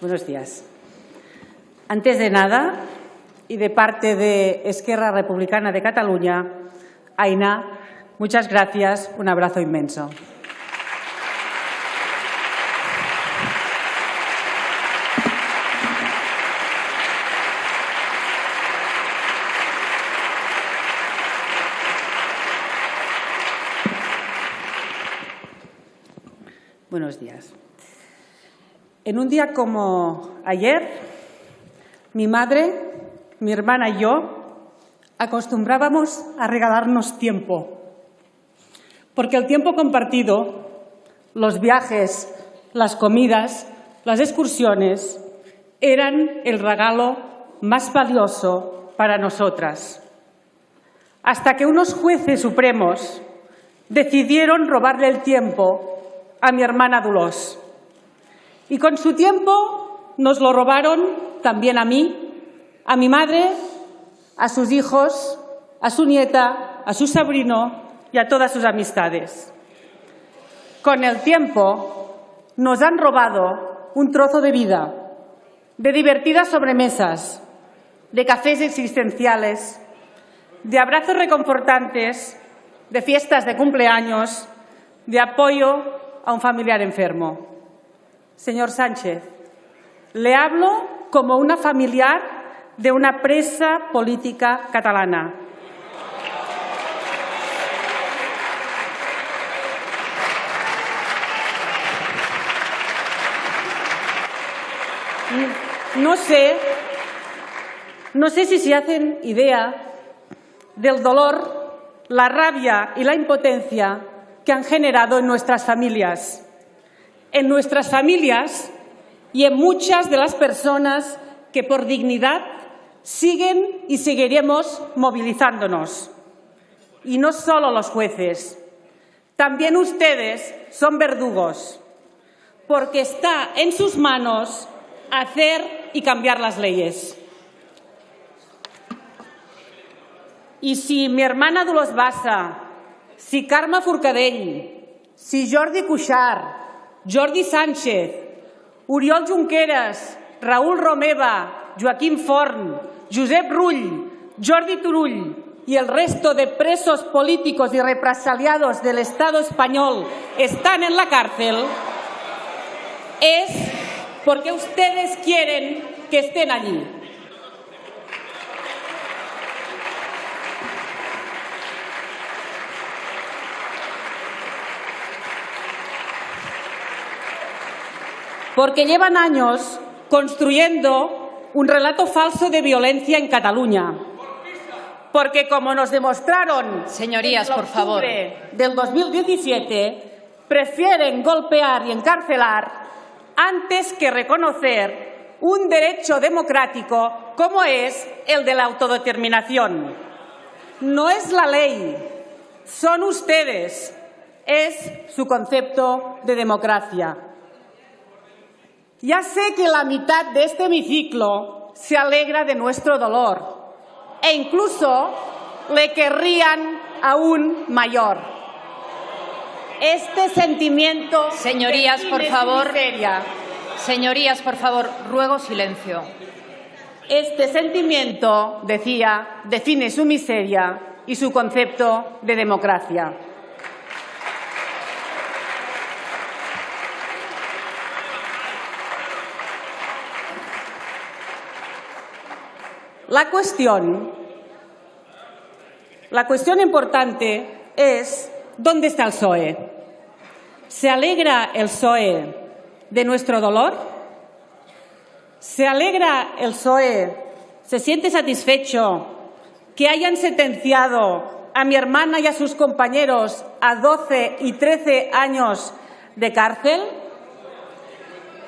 Buenos días. Antes de nada, y de parte de Esquerra Republicana de Cataluña, Aina, muchas gracias, un abrazo inmenso. Buenos días. En un día como ayer, mi madre, mi hermana y yo acostumbrábamos a regalarnos tiempo, porque el tiempo compartido, los viajes, las comidas, las excursiones, eran el regalo más valioso para nosotras. Hasta que unos jueces supremos decidieron robarle el tiempo a mi hermana Dolors. Y con su tiempo nos lo robaron también a mí, a mi madre, a sus hijos, a su nieta, a su sobrino y a todas sus amistades. Con el tiempo nos han robado un trozo de vida, de divertidas sobremesas, de cafés existenciales, de abrazos reconfortantes, de fiestas de cumpleaños, de apoyo a un familiar enfermo. Señor Sánchez, le hablo como una familiar de una presa política catalana. No sé, no sé si se hacen idea del dolor, la rabia y la impotencia que han generado en nuestras familias en nuestras familias y en muchas de las personas que por dignidad siguen y seguiremos movilizándonos. Y no solo los jueces, también ustedes son verdugos, porque está en sus manos hacer y cambiar las leyes. Y si mi hermana Dolors Bassa, si Carme Forcadell, si Jordi Cuixart, Jordi Sánchez, Oriol Junqueras, Raúl Romeva, Joaquín Forn, Josep Rull, Jordi Turull y el resto de presos políticos y represaliados del Estado español están en la cárcel, es porque ustedes quieren que estén allí. Porque llevan años construyendo un relato falso de violencia en Cataluña. Porque como nos demostraron Señorías, por favor. del 2017, prefieren golpear y encarcelar antes que reconocer un derecho democrático como es el de la autodeterminación. No es la ley, son ustedes, es su concepto de democracia. Ya sé que la mitad de este hemiciclo se alegra de nuestro dolor e incluso le querrían aún mayor. Este sentimiento... Señorías, por favor. Señorías, por favor, ruego silencio. Este sentimiento, decía, define su miseria y su concepto de democracia. La cuestión, la cuestión importante es ¿dónde está el PSOE? ¿Se alegra el PSOE de nuestro dolor? ¿Se alegra el PSOE? ¿Se siente satisfecho que hayan sentenciado a mi hermana y a sus compañeros a 12 y 13 años de cárcel?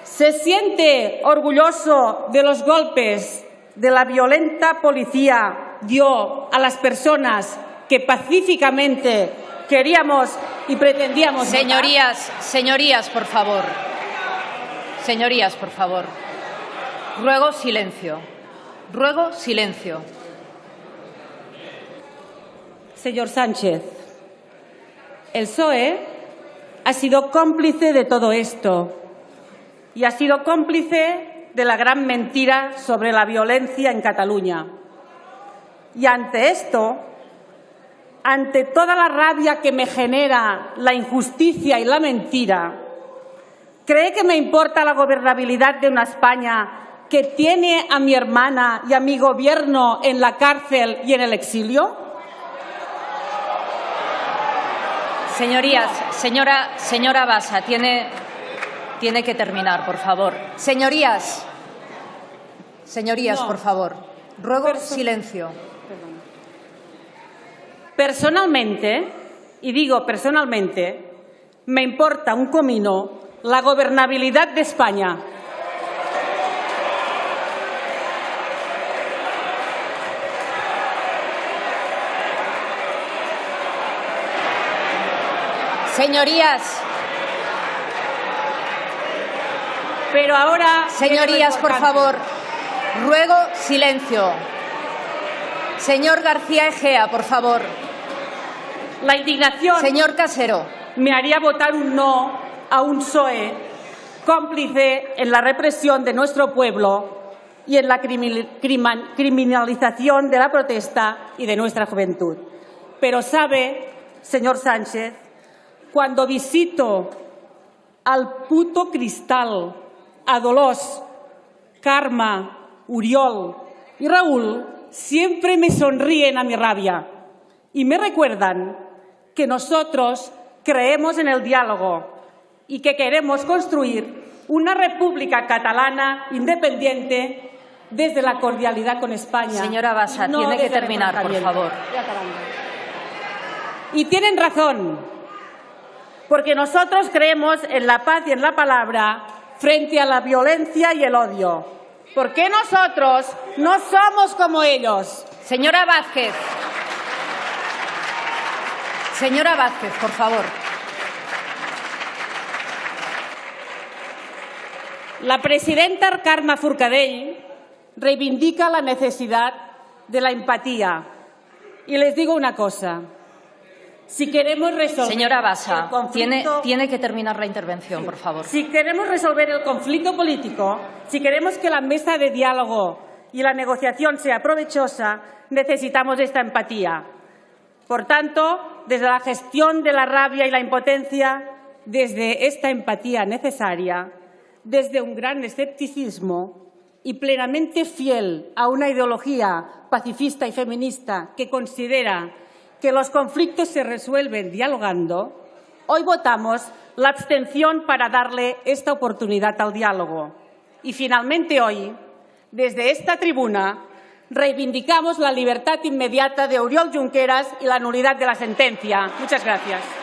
¿Se siente orgulloso de los golpes de la violenta policía dio a las personas que pacíficamente queríamos y pretendíamos. Señorías, señorías, por favor. Señorías, por favor. Ruego silencio. Ruego silencio. Señor Sánchez, el PSOE ha sido cómplice de todo esto y ha sido cómplice de la gran mentira sobre la violencia en Cataluña. Y ante esto, ante toda la rabia que me genera la injusticia y la mentira, ¿cree que me importa la gobernabilidad de una España que tiene a mi hermana y a mi gobierno en la cárcel y en el exilio? Señorías, señora, señora Basa, tiene, tiene que terminar, por favor. Señorías, señorías, No. por favor. Ruego silencio. Personalmente, y digo personalmente, me importa un comino la gobernabilidad de España. Señorías, Pero ahora... señorías, por favor. Ruego silencio. Señor García Egea, por favor. La indignación Señor Casero. me haría votar un no a un PSOE cómplice en la represión de nuestro pueblo y en la criminalización de la protesta y de nuestra juventud. Pero sabe, señor Sánchez, cuando visito al puto Cristal, a Karma, Uriol y Raúl, siempre me sonríen a mi rabia y me recuerdan que nosotros creemos en el diálogo y que queremos construir una república catalana independiente desde la cordialidad con España. Señora Basa, no tiene que terminar, por favor. Y tienen razón, porque nosotros creemos en la paz y en la palabra frente a la violencia y el odio. Porque nosotros no somos como ellos. Señora Vázquez. Señora Vázquez, por favor. La presidenta Carme Forcadell reivindica la necesidad de la empatía. Y les digo una cosa. Si queremos resolver Señora tiene, conflicto- tiene que terminar la intervención, por favor. Si queremos resolver el conflicto político, si queremos que la mesa de diálogo y la negociación sea provechosa, necesitamos esta empatía. Por tanto, desde la gestión de la rabia y la impotencia, desde esta empatía necesaria, desde un gran escepticismo y plenamente fiel a una ideología pacifista y feminista que considera que los conflictos se resuelven dialogando, hoy votamos la abstención para darle esta oportunidad al diálogo. Y finalmente hoy, desde esta tribuna, reivindicamos la libertad inmediata de Oriol Junqueras y la nulidad de la sentencia. Muchas gracias.